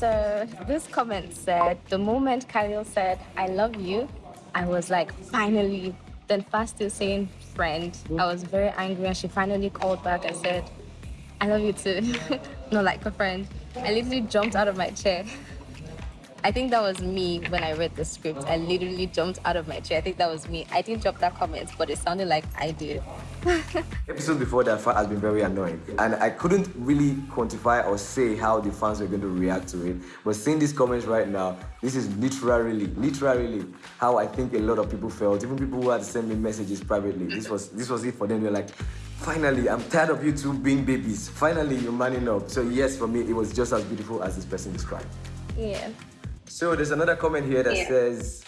So this comment said, the moment Khalil said, I love you, I was like, finally. Then fast still saying friend. I was very angry and she finally called back and said, I love you too. Not like a friend. I literally jumped out of my chair. I think that was me when I read the script. I literally jumped out of my chair. I think that was me. I didn't drop that comment, but it sounded like I did. Episode before that has been very annoying, and I couldn't really quantify or say how the fans were going to react to it. But seeing these comments right now, this is literally, literally how I think a lot of people felt. Even people who had sent me messages privately. This was this was it for them. They're like, finally, I'm tired of you two being babies. Finally, you're manning up. So yes, for me, it was just as beautiful as this person described. Yeah. So there's another comment here that Yeah. says,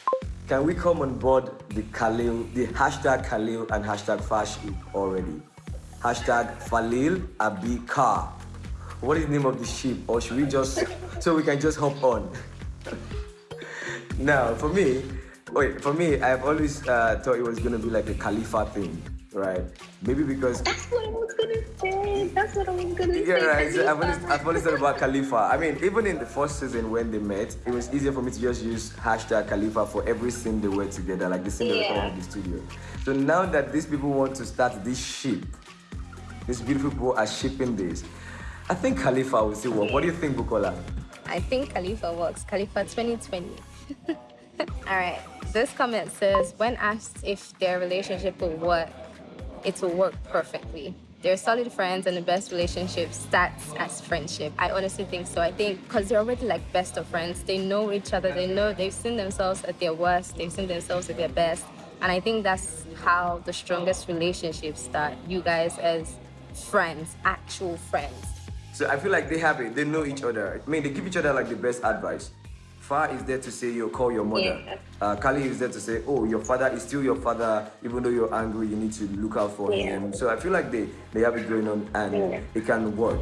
can we come on board the Khalil, the hashtag Khalil and hashtag Fashib already? Hashtag Falil Abikar. What is the name of the ship? Or should we just, so we can just hop on? now, for me, wait, for me, I've always uh, thought it was going to be like a Khalifa thing, right? Maybe because That's what I was gonna say. That's what I was gonna yeah, say. right. So I've always, I've always thought about Khalifa. I mean, even in the first season when they met, it was easier for me to just use hashtag Khalifa for every scene they were together, like the scene they were Yeah. in the studio. So now that these people want to start this ship, these beautiful people are shipping this, I think Khalifa will still work. What do you think, Bukola? I think Khalifa works. Khalifa 2020. All right. This comment says, when asked if their relationship will work, it will work perfectly. They're solid friends, and the best relationship starts as friendship. I honestly think so. I think because they're already like best of friends, they know each other. They know they've seen themselves at their worst. They've seen themselves at their best, and I think that's how the strongest relationships start. You guys as friends, actual friends. So I feel like they have it. They know each other. I mean, they give each other like the best advice. Far is there to say, you call your mother. Yeah. Uh, Kali is there to say, oh, your father is still your father. Even though you're angry, you need to look out for Yeah. him. So I feel like they, they have it going on and Yeah. it can work.